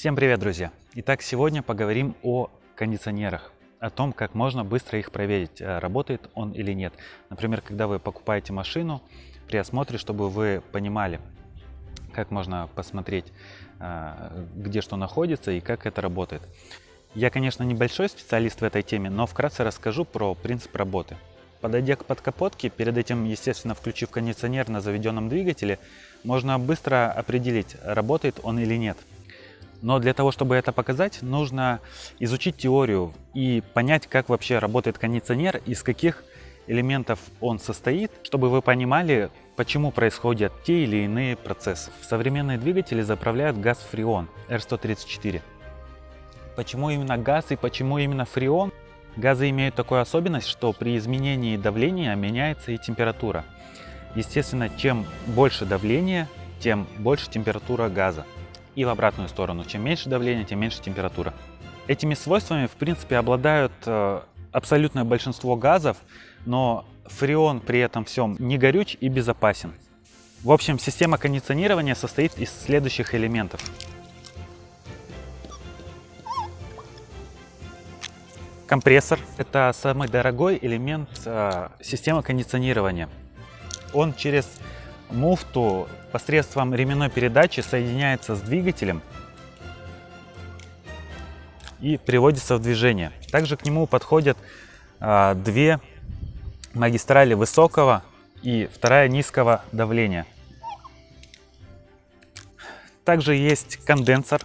Всем привет, друзья! Итак, сегодня поговорим о кондиционерах, о том, как можно быстро их проверить, э, работает он или нет. Например, когда вы покупаете машину, при осмотре, чтобы вы понимали, как можно посмотреть, э, где что находится и как это работает. Я, конечно, небольшой специалист в этой теме, но вкратце расскажу про принцип работы. Подойдя к подкапотке, перед этим, естественно, включив кондиционер на заведенном двигателе, можно быстро определить, работает он или нет. Но для того, чтобы это показать, нужно изучить теорию и понять, как вообще работает кондиционер, из каких элементов он состоит, чтобы вы понимали, почему происходят те или иные процессы. В современные двигатели заправляют газ фреон R134. Почему именно газ и почему именно фреон? Газы имеют такую особенность, что при изменении давления меняется и температура. Естественно, чем больше давления, тем больше температура газа и в обратную сторону. Чем меньше давление, тем меньше температура. Этими свойствами, в принципе, обладают э, абсолютное большинство газов, но фреон при этом всем не горюч и безопасен. В общем, система кондиционирования состоит из следующих элементов. Компрессор – это самый дорогой элемент э, системы кондиционирования. Он через муфту посредством ременной передачи соединяется с двигателем и приводится в движение. Также к нему подходят а, две магистрали высокого и вторая низкого давления. Также есть конденсор.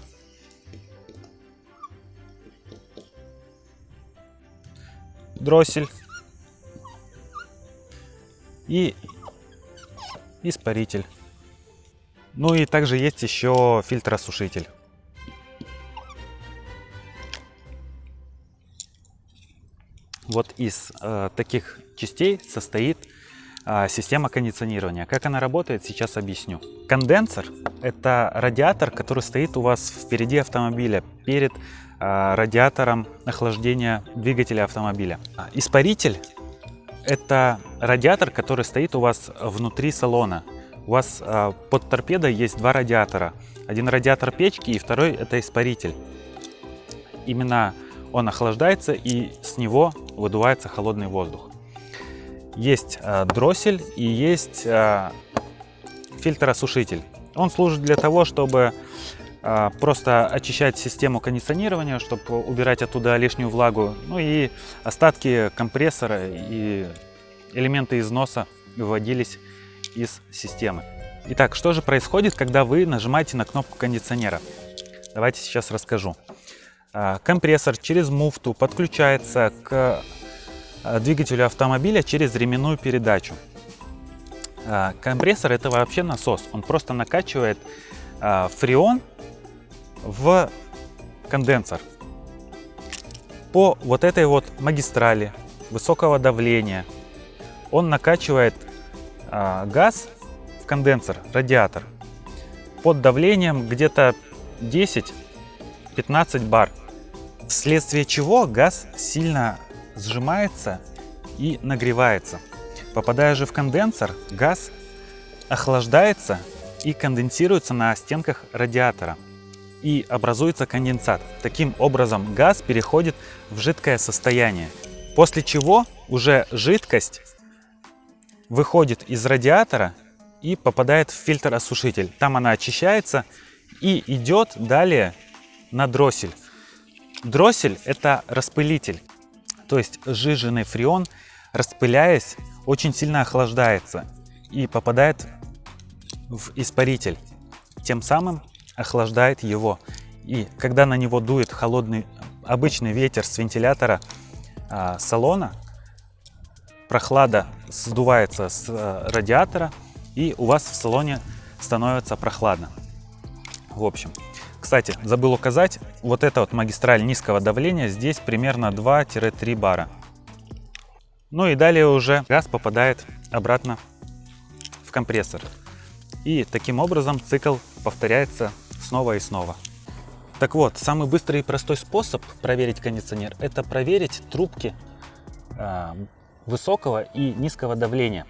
Дроссель. И испаритель. Ну и также есть еще фильтросушитель. Вот из э, таких частей состоит э, система кондиционирования. Как она работает, сейчас объясню. Конденсор – это радиатор, который стоит у вас впереди автомобиля, перед э, радиатором охлаждения двигателя автомобиля. Испаритель это радиатор, который стоит у вас внутри салона. У вас э, под торпедой есть два радиатора. Один радиатор печки и второй это испаритель. Именно он охлаждается и с него выдувается холодный воздух. Есть э, дроссель и есть э, фильтросушитель. Он служит для того, чтобы просто очищать систему кондиционирования, чтобы убирать оттуда лишнюю влагу, ну и остатки компрессора и элементы износа выводились из системы. Итак, что же происходит, когда вы нажимаете на кнопку кондиционера? Давайте сейчас расскажу. А, компрессор через муфту подключается к а, двигателю автомобиля через ременную передачу. Компрессор это вообще насос, он просто накачивает фреон в конденсор. По вот этой вот магистрали высокого давления он накачивает а, газ в конденсор, радиатор, под давлением где-то 10-15 бар, вследствие чего газ сильно сжимается и нагревается. Попадая же в конденсор, газ охлаждается и конденсируется на стенках радиатора и образуется конденсат. Таким образом газ переходит в жидкое состояние, после чего уже жидкость выходит из радиатора и попадает в фильтр-осушитель. Там она очищается и идет далее на дроссель. Дроссель это распылитель, то есть сжиженный фреон, распыляясь, очень сильно охлаждается и попадает в испаритель. Тем самым охлаждает его. И когда на него дует холодный обычный ветер с вентилятора а, салона, прохлада сдувается с а, радиатора, и у вас в салоне становится прохладно. В общем, кстати, забыл указать, вот эта вот магистраль низкого давления, здесь примерно 2-3 бара. Ну и далее уже газ попадает обратно в компрессор. И таким образом цикл повторяется снова и снова. Так вот, самый быстрый и простой способ проверить кондиционер – это проверить трубки э, высокого и низкого давления.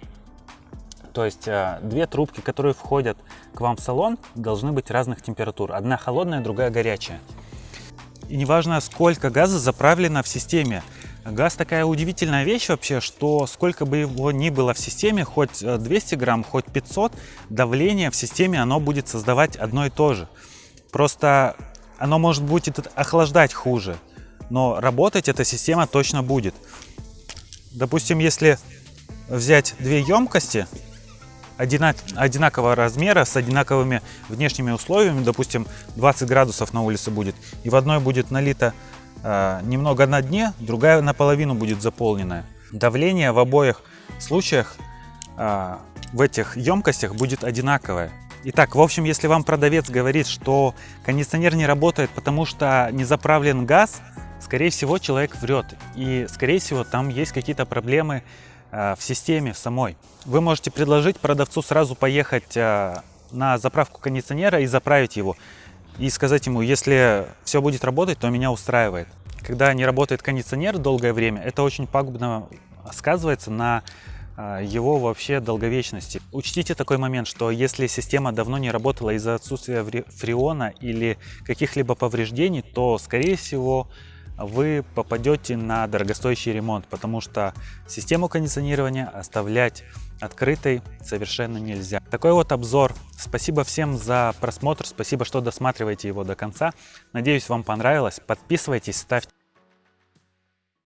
То есть э, две трубки, которые входят к вам в салон, должны быть разных температур. Одна холодная, другая горячая. И неважно, сколько газа заправлено в системе. Газ такая удивительная вещь вообще, что сколько бы его ни было в системе, хоть 200 э, грамм, хоть 500, давление в системе оно будет создавать одно и то же. Просто оно может будет охлаждать хуже, но работать эта система точно будет. Допустим, если взять две емкости одинак, одинакового размера, с одинаковыми внешними условиями, допустим, 20 градусов на улице будет, и в одной будет налито немного на дне, другая наполовину будет заполненная. Давление в обоих случаях э, в этих емкостях будет одинаковое. Итак, в общем, если вам продавец говорит, что кондиционер не работает, потому что не заправлен газ, скорее всего, человек врет. И, скорее всего, там есть какие-то проблемы э, в системе самой. Вы можете предложить продавцу сразу поехать э, на заправку кондиционера и заправить его. И сказать ему, если все будет работать, то меня устраивает. Когда не работает кондиционер долгое время, это очень пагубно сказывается на а, его вообще долговечности. Учтите такой момент, что если система давно не работала из-за отсутствия фреона или каких-либо повреждений, то, скорее всего, вы попадете на дорогостоящий ремонт, потому что систему кондиционирования оставлять открытой совершенно нельзя. Такой вот обзор. Спасибо всем за просмотр, спасибо, что досматриваете его до конца. Надеюсь, вам понравилось. Подписывайтесь, ставьте